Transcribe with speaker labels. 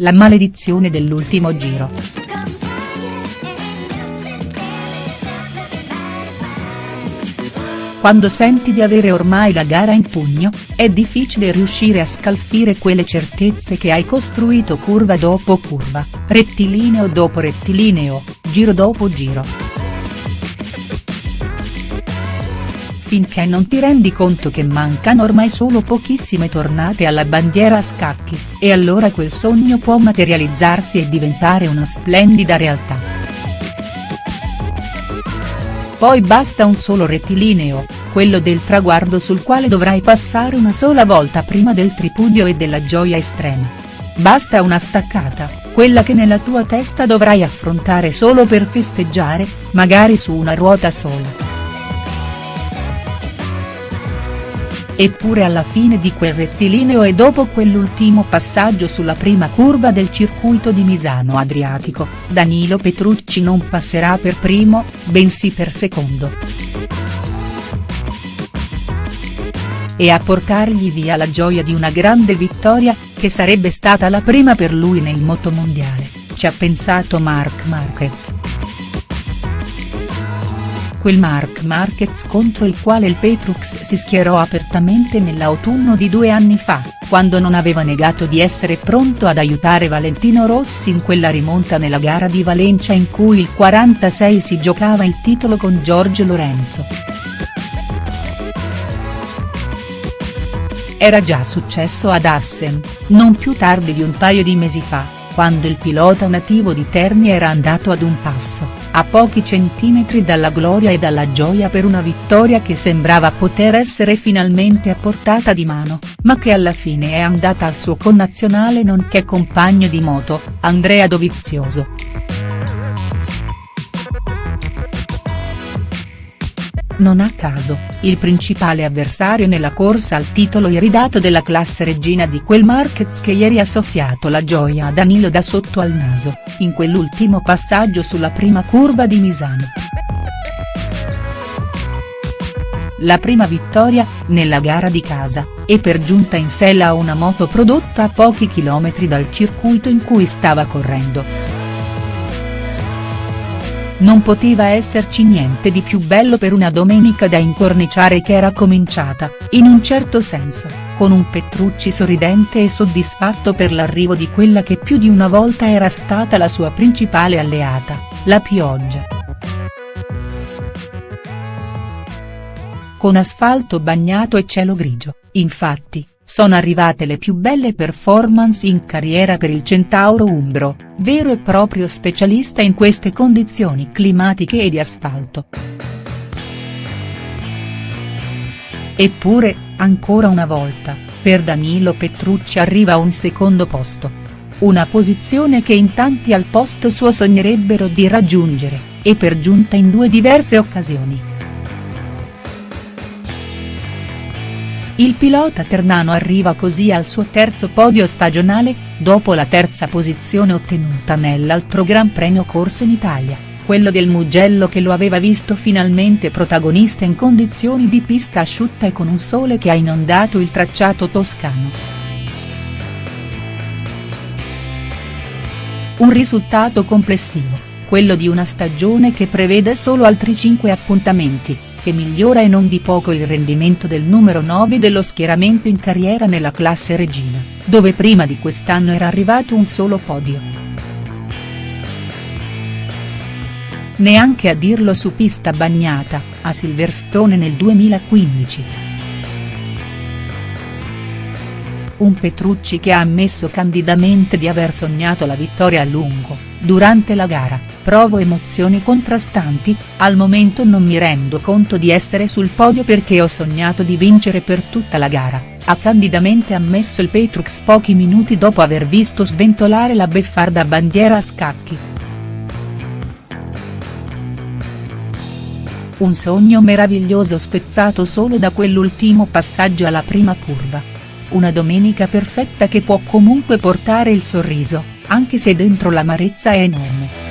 Speaker 1: La maledizione dell'ultimo giro. Quando senti di avere ormai la gara in pugno, è difficile riuscire a scalfire quelle certezze che hai costruito curva dopo curva, rettilineo dopo rettilineo, giro dopo giro. Finché non ti rendi conto che mancano ormai solo pochissime tornate alla bandiera a scacchi, e allora quel sogno può materializzarsi e diventare una splendida realtà. Poi basta un solo rettilineo, quello del traguardo sul quale dovrai passare una sola volta prima del tripudio e della gioia estrema. Basta una staccata, quella che nella tua testa dovrai affrontare solo per festeggiare, magari su una ruota sola. Eppure alla fine di quel rettilineo e dopo quell'ultimo passaggio sulla prima curva del circuito di Misano Adriatico, Danilo Petrucci non passerà per primo, bensì per secondo. E a portargli via la gioia di una grande vittoria, che sarebbe stata la prima per lui nel motomondiale, ci ha pensato Marc Marquez quel Marc Marquez contro il quale il Petrux si schierò apertamente nell'autunno di due anni fa, quando non aveva negato di essere pronto ad aiutare Valentino Rossi in quella rimonta nella gara di Valencia in cui il 46 si giocava il titolo con Giorgio Lorenzo. Era già successo ad Assen, non più tardi di un paio di mesi fa, quando il pilota nativo di Terni era andato ad un passo, a pochi centimetri dalla gloria e dalla gioia per una vittoria che sembrava poter essere finalmente a portata di mano, ma che alla fine è andata al suo connazionale nonché compagno di moto, Andrea Dovizioso. Non a caso, il principale avversario nella corsa al titolo iridato della classe regina di quel Marquez che ieri ha soffiato la gioia a Danilo da sotto al naso, in quell'ultimo passaggio sulla prima curva di Misano. La prima vittoria, nella gara di casa, e per giunta in sella a una moto prodotta a pochi chilometri dal circuito in cui stava correndo. Non poteva esserci niente di più bello per una domenica da incorniciare che era cominciata, in un certo senso, con un Petrucci sorridente e soddisfatto per l'arrivo di quella che più di una volta era stata la sua principale alleata, la pioggia. Con asfalto bagnato e cielo grigio, infatti, sono arrivate le più belle performance in carriera per il Centauro Umbro, vero e proprio specialista in queste condizioni climatiche e di asfalto. Eppure, ancora una volta, per Danilo Petrucci arriva un secondo posto. Una posizione che in tanti al posto suo sognerebbero di raggiungere, e per giunta in due diverse occasioni. Il pilota ternano arriva così al suo terzo podio stagionale, dopo la terza posizione ottenuta nell'altro Gran Premio corso in Italia, quello del Mugello che lo aveva visto finalmente protagonista in condizioni di pista asciutta e con un sole che ha inondato il tracciato toscano. Un risultato complessivo, quello di una stagione che prevede solo altri 5 appuntamenti, che migliora e non di poco il rendimento del numero 9 dello schieramento in carriera nella classe regina, dove prima di quest'anno era arrivato un solo podio. Neanche a dirlo su pista bagnata, a Silverstone nel 2015. Un Petrucci che ha ammesso candidamente di aver sognato la vittoria a lungo, durante la gara, provo emozioni contrastanti, al momento non mi rendo conto di essere sul podio perché ho sognato di vincere per tutta la gara, ha candidamente ammesso il Petrux pochi minuti dopo aver visto sventolare la beffarda bandiera a scacchi. Un sogno meraviglioso spezzato solo da quell'ultimo passaggio alla prima curva. Una domenica perfetta che può comunque portare il sorriso, anche se dentro l'amarezza è enorme.